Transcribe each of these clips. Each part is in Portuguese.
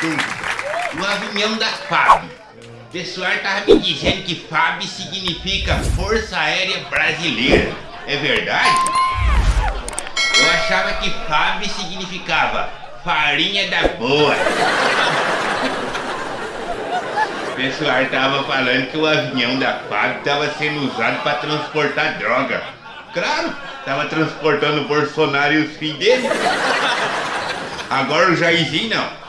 reunião da FAB. O pessoal tava me dizendo que FAB significa Força Aérea Brasileira. É verdade? Eu achava que FAB significava farinha da boa. O pessoal tava falando que o avião da FAB tava sendo usado para transportar droga. Claro, tava transportando o Bolsonaro e os filhos dele. Agora o Jairzinho não.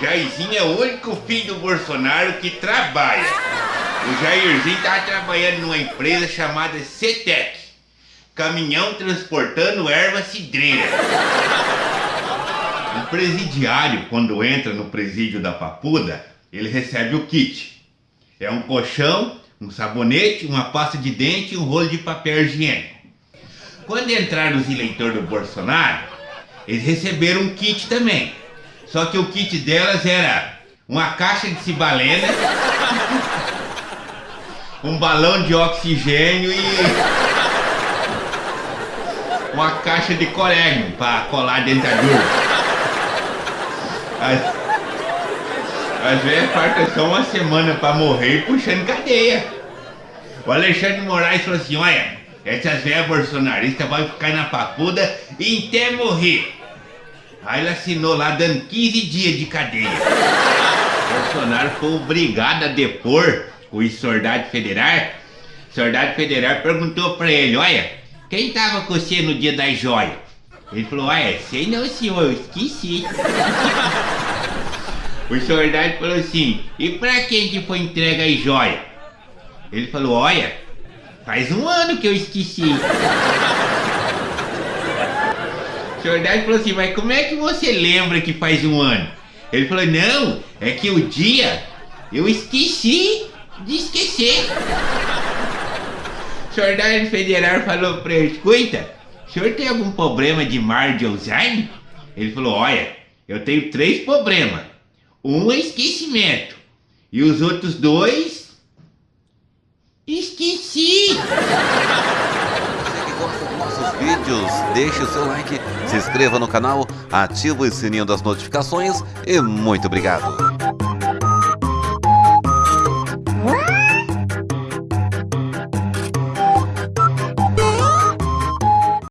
Jairzinho é o único filho do Bolsonaro que trabalha. O Jairzinho tava trabalhando numa empresa chamada CETEC. Caminhão transportando erva cidreira. O presidiário, quando entra no presídio da Papuda, ele recebe o kit. É um colchão, um sabonete, uma pasta de dente e um rolo de papel higiênico. Quando entraram os eleitores do Bolsonaro, eles receberam um kit também. Só que o kit delas era uma caixa de cibalena, um balão de oxigênio e uma caixa de corégio para colar dentadura. As, as velhas faltam só uma semana para morrer puxando cadeia. O Alexandre Moraes falou assim, olha, essas velhas bolsonaristas vão ficar na papuda até morrer. Aí ele assinou lá dando 15 dias de cadeia. Bolsonaro foi obrigado a depor o soldado federal. O soldado federal perguntou pra ele, olha, quem tava com você no dia das joias? Ele falou, olha, sei não senhor, eu esqueci. o soldado falou assim, e pra quem que foi entregue as joias? Ele falou, olha, faz um ano que eu esqueci. O soldado falou assim, mas como é que você lembra que faz um ano? Ele falou, não, é que o dia eu esqueci de esquecer. O soldado federal falou pra ele, escuta, o senhor tem algum problema de mar de Alzheimer? Ele falou, olha, eu tenho três problemas. Um é esquecimento. E os outros dois... Esqueci! Você que gosta dos nossos vídeos, deixe o seu like, se inscreva no canal, ative o sininho das notificações e muito obrigado!